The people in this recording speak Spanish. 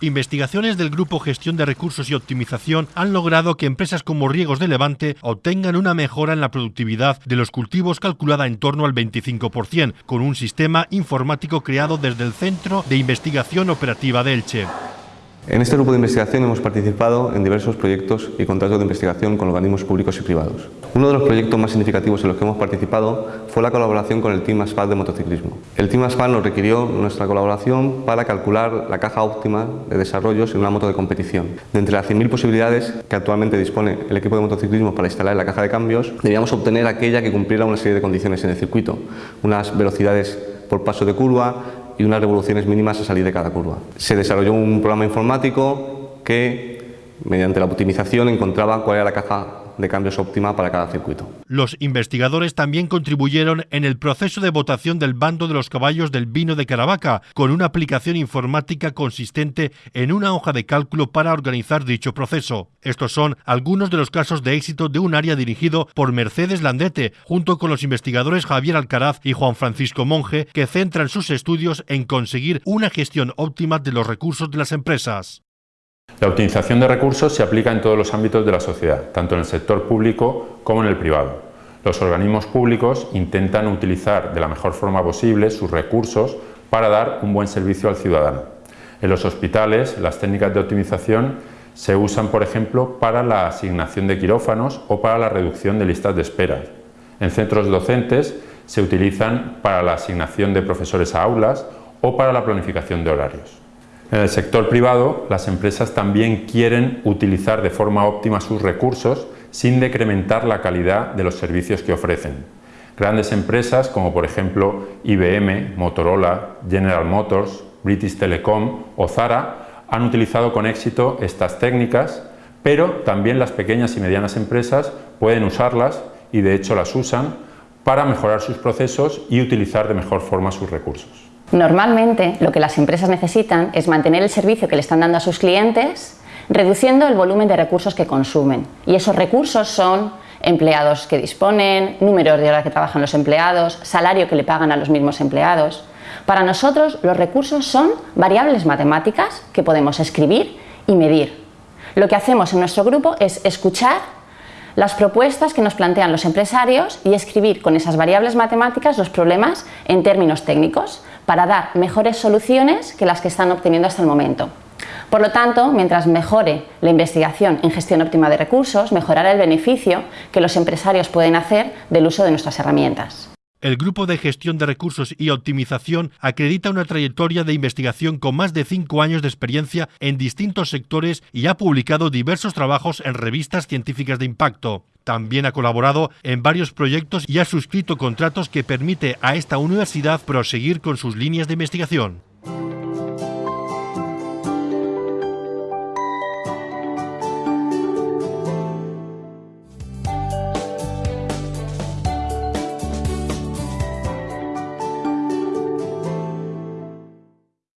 Investigaciones del Grupo Gestión de Recursos y Optimización han logrado que empresas como Riegos de Levante obtengan una mejora en la productividad de los cultivos calculada en torno al 25%, con un sistema informático creado desde el Centro de Investigación Operativa de Elche. En este grupo de investigación hemos participado en diversos proyectos y contratos de investigación con organismos públicos y privados. Uno de los proyectos más significativos en los que hemos participado fue la colaboración con el Team Asphalt de motociclismo. El Team Asphalt nos requirió nuestra colaboración para calcular la caja óptima de desarrollos en una moto de competición. De entre las 100.000 posibilidades que actualmente dispone el equipo de motociclismo para instalar la caja de cambios, debíamos obtener aquella que cumpliera una serie de condiciones en el circuito, unas velocidades por paso de curva, y unas revoluciones mínimas a salir de cada curva. Se desarrolló un programa informático que, mediante la optimización, encontraba cuál era la caja de cambios óptima para cada circuito. Los investigadores también contribuyeron en el proceso de votación del bando de los caballos del vino de Caravaca, con una aplicación informática consistente en una hoja de cálculo para organizar dicho proceso. Estos son algunos de los casos de éxito de un área dirigido por Mercedes Landete, junto con los investigadores Javier Alcaraz y Juan Francisco Monge, que centran sus estudios en conseguir una gestión óptima de los recursos de las empresas. La optimización de recursos se aplica en todos los ámbitos de la sociedad, tanto en el sector público como en el privado. Los organismos públicos intentan utilizar de la mejor forma posible sus recursos para dar un buen servicio al ciudadano. En los hospitales, las técnicas de optimización se usan, por ejemplo, para la asignación de quirófanos o para la reducción de listas de espera. En centros docentes se utilizan para la asignación de profesores a aulas o para la planificación de horarios. En el sector privado, las empresas también quieren utilizar de forma óptima sus recursos sin decrementar la calidad de los servicios que ofrecen. Grandes empresas como por ejemplo IBM, Motorola, General Motors, British Telecom o Zara han utilizado con éxito estas técnicas, pero también las pequeñas y medianas empresas pueden usarlas y de hecho las usan para mejorar sus procesos y utilizar de mejor forma sus recursos. Normalmente lo que las empresas necesitan es mantener el servicio que le están dando a sus clientes reduciendo el volumen de recursos que consumen y esos recursos son empleados que disponen, números de horas que trabajan los empleados, salario que le pagan a los mismos empleados. Para nosotros los recursos son variables matemáticas que podemos escribir y medir. Lo que hacemos en nuestro grupo es escuchar las propuestas que nos plantean los empresarios y escribir con esas variables matemáticas los problemas en términos técnicos para dar mejores soluciones que las que están obteniendo hasta el momento. Por lo tanto, mientras mejore la investigación en gestión óptima de recursos, mejorará el beneficio que los empresarios pueden hacer del uso de nuestras herramientas. El Grupo de Gestión de Recursos y Optimización acredita una trayectoria de investigación con más de cinco años de experiencia en distintos sectores y ha publicado diversos trabajos en revistas científicas de impacto. También ha colaborado en varios proyectos y ha suscrito contratos que permite a esta universidad proseguir con sus líneas de investigación.